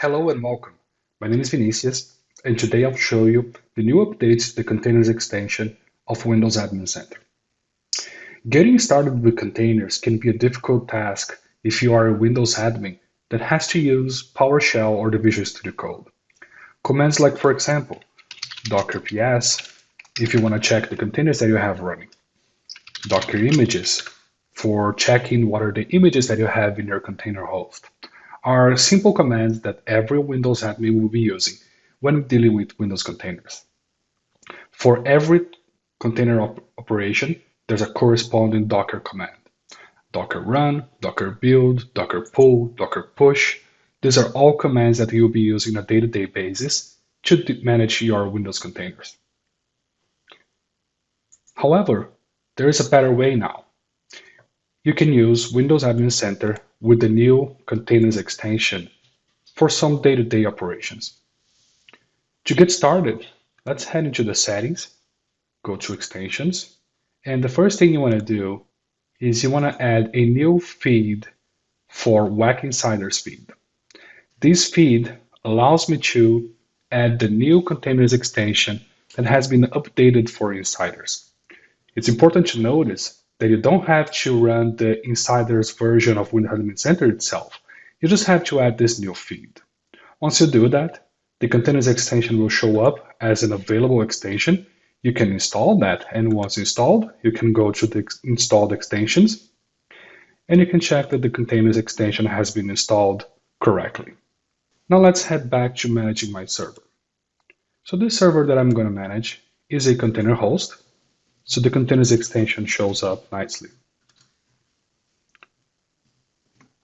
Hello and welcome. My name is Vinicius, and today I'll show you the new updates to the containers extension of Windows Admin Center. Getting started with containers can be a difficult task if you are a Windows admin that has to use PowerShell or the Visual Studio Code. Commands like, for example, docker ps if you want to check the containers that you have running, docker images for checking what are the images that you have in your container host are simple commands that every Windows admin will be using when dealing with Windows containers. For every container op operation, there's a corresponding Docker command. Docker run, Docker build, Docker pull, Docker push. These are all commands that you'll be using on a day-to-day -day basis to manage your Windows containers. However, there is a better way now. You can use Windows Admin Center with the new containers extension for some day-to-day -day operations. To get started, let's head into the settings, go to extensions, and the first thing you want to do is you want to add a new feed for WAC Insiders feed. This feed allows me to add the new containers extension that has been updated for insiders. It's important to notice that you don't have to run the insiders version of Windows Admin Center itself. You just have to add this new feed. Once you do that, the containers extension will show up as an available extension. You can install that, and once installed, you can go to the installed extensions, and you can check that the containers extension has been installed correctly. Now let's head back to managing my server. So this server that I'm going to manage is a container host so the containers extension shows up nicely.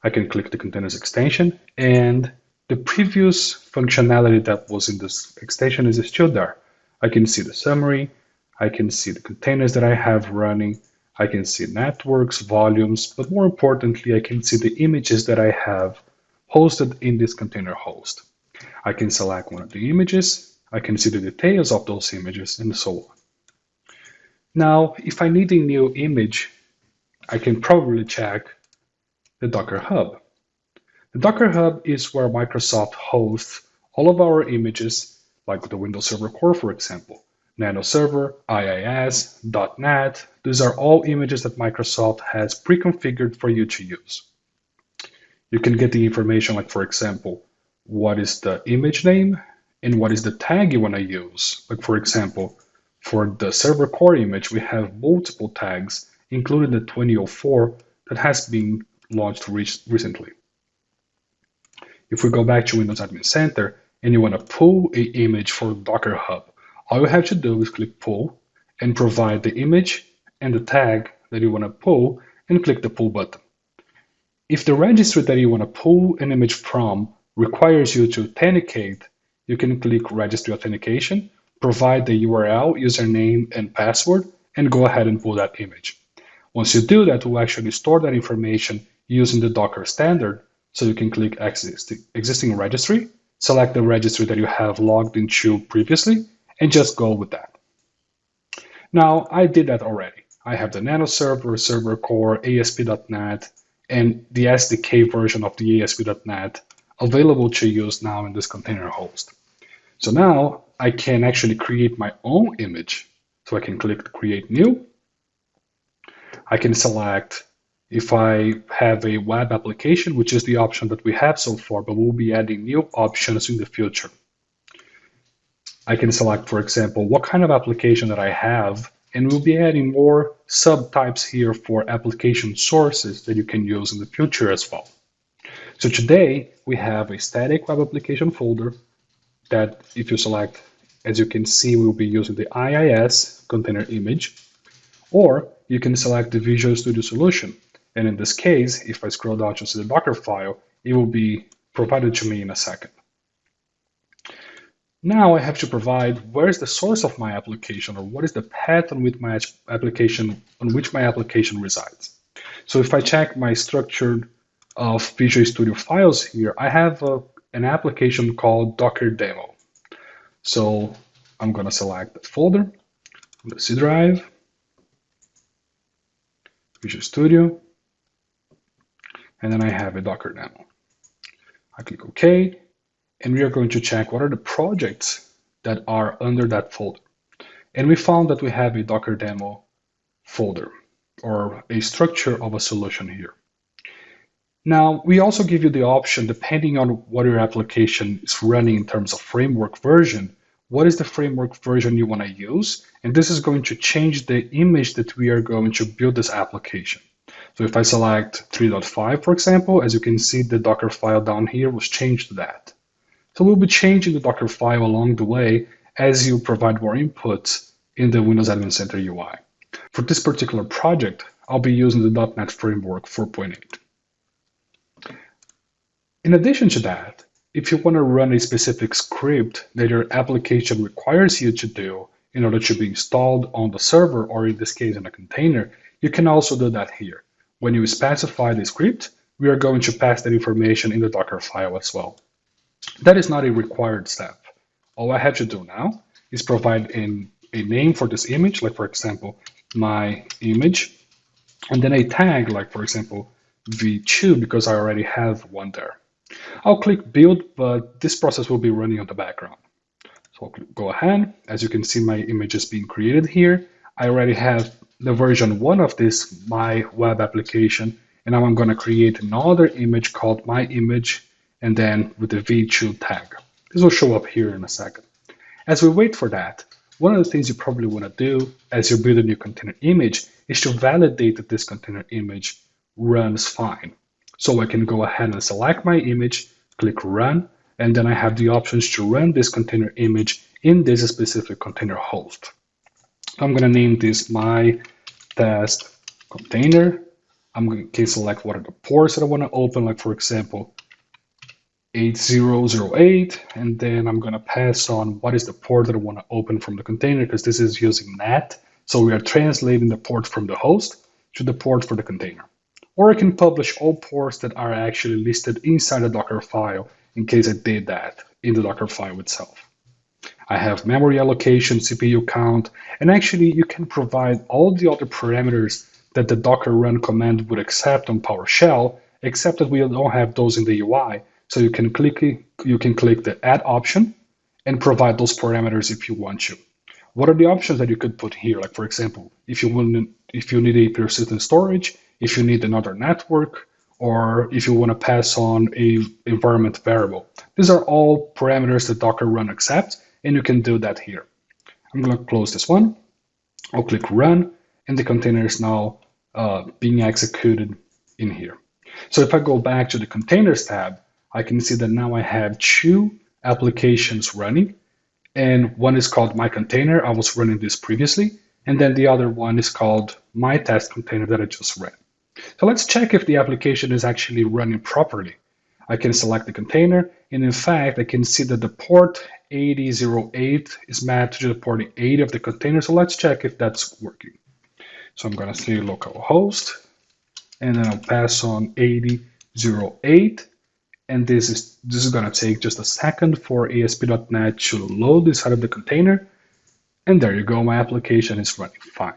I can click the containers extension and the previous functionality that was in this extension is still there. I can see the summary, I can see the containers that I have running, I can see networks, volumes, but more importantly, I can see the images that I have hosted in this container host. I can select one of the images, I can see the details of those images, and so on. Now, if I need a new image, I can probably check the Docker Hub. The Docker Hub is where Microsoft hosts all of our images, like the Windows Server Core, for example, Nano Server, IIS, .NET. These are all images that Microsoft has pre-configured for you to use. You can get the information like, for example, what is the image name and what is the tag you want to use. Like, for example, for the server core image, we have multiple tags, including the 2004 that has been launched recently. If we go back to Windows Admin Center and you want to pull a image for Docker Hub, all you have to do is click pull and provide the image and the tag that you want to pull and click the pull button. If the registry that you want to pull an image from requires you to authenticate, you can click registry authentication provide the URL, username, and password, and go ahead and pull that image. Once you do that, we'll actually store that information using the Docker standard. So you can click existing, existing registry, select the registry that you have logged into previously, and just go with that. Now, I did that already. I have the Nano server, server core, ASP.NET, and the SDK version of the ASP.NET available to use now in this container host. So now I can actually create my own image. So I can click create new. I can select if I have a web application, which is the option that we have so far, but we'll be adding new options in the future. I can select, for example, what kind of application that I have, and we'll be adding more subtypes here for application sources that you can use in the future as well. So today we have a static web application folder that if you select, as you can see, we'll be using the IIS container image, or you can select the Visual Studio solution. And in this case, if I scroll down to see the Docker file, it will be provided to me in a second. Now I have to provide where is the source of my application or what is the path on which my application on which my application resides. So if I check my structured of Visual Studio files here, I have a an application called Docker Demo. So I'm going to select that folder, the C drive, Visual Studio, and then I have a Docker demo. I click OK, and we are going to check what are the projects that are under that folder. And we found that we have a Docker demo folder or a structure of a solution here. Now, we also give you the option, depending on what your application is running in terms of framework version, what is the framework version you want to use? And this is going to change the image that we are going to build this application. So if I select 3.5, for example, as you can see, the Docker file down here was changed to that. So we'll be changing the Docker file along the way as you provide more inputs in the Windows Admin Center UI. For this particular project, I'll be using the .NET Framework 4.8. In addition to that, if you want to run a specific script that your application requires you to do in order to be installed on the server, or in this case in a container, you can also do that here. When you specify the script, we are going to pass that information in the Docker file as well. That is not a required step. All I have to do now is provide in a name for this image, like for example, my image, and then a tag, like for example, v2, because I already have one there. I'll click build, but this process will be running on the background. So I'll go ahead. As you can see, my image is being created here. I already have the version one of this my web application, and now I'm going to create another image called my image, and then with the v2 tag. This will show up here in a second. As we wait for that, one of the things you probably want to do as you build a new container image is to validate that this container image runs fine. So I can go ahead and select my image, click run, and then I have the options to run this container image in this specific container host. I'm going to name this my test container. I'm going to select what are the ports that I want to open, like for example, 8008, and then I'm going to pass on what is the port that I want to open from the container because this is using NAT. So we are translating the port from the host to the port for the container or I can publish all ports that are actually listed inside the Docker file in case I did that in the Docker file itself. I have memory allocation, CPU count, and actually you can provide all the other parameters that the docker run command would accept on PowerShell, except that we don't have those in the UI. So you can click you can click the add option and provide those parameters if you want to. What are the options that you could put here? Like for example, if you will, if you need a persistent storage, if you need another network, or if you want to pass on a environment variable. These are all parameters that Docker Run accepts, and you can do that here. I'm going to close this one. I'll click Run, and the container is now uh, being executed in here. So if I go back to the Containers tab, I can see that now I have two applications running, and one is called My Container. I was running this previously, and then the other one is called My Test Container that I just ran. So let's check if the application is actually running properly. I can select the container, and in fact, I can see that the port 8008 is mapped to the port 80 of the container. So let's check if that's working. So I'm going to say localhost, and then I'll pass on 8008. And this is this is going to take just a second for ASP.NET to load inside of the container. And there you go, my application is running fine.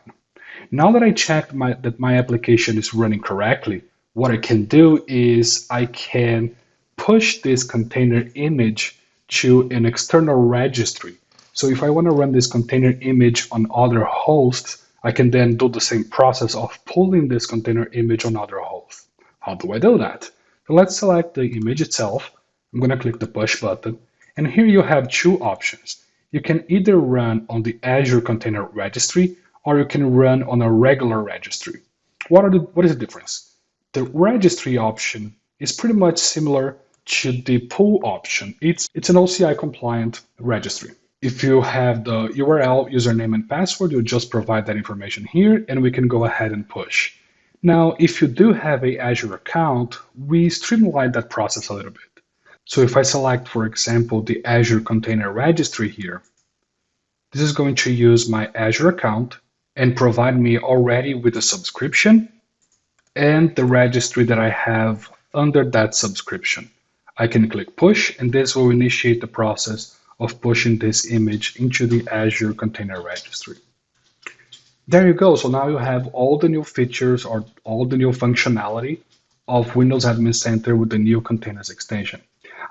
Now that I checked my, that my application is running correctly, what I can do is I can push this container image to an external registry. So if I want to run this container image on other hosts, I can then do the same process of pulling this container image on other hosts. How do I do that? So let's select the image itself. I'm going to click the push button. And here you have two options. You can either run on the Azure Container Registry or you can run on a regular registry. What, are the, what is the difference? The registry option is pretty much similar to the pull option. It's, it's an OCI compliant registry. If you have the URL, username, and password, you just provide that information here and we can go ahead and push. Now, if you do have a Azure account, we streamline that process a little bit. So if I select, for example, the Azure Container Registry here, this is going to use my Azure account and provide me already with a subscription and the registry that I have under that subscription. I can click push and this will initiate the process of pushing this image into the Azure Container Registry. There you go. So now you have all the new features or all the new functionality of Windows Admin Center with the new containers extension.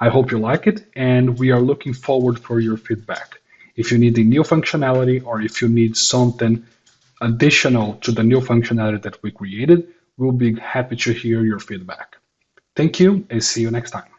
I hope you like it, and we are looking forward for your feedback. If you need a new functionality or if you need something additional to the new functionality that we created, we'll be happy to hear your feedback. Thank you and see you next time.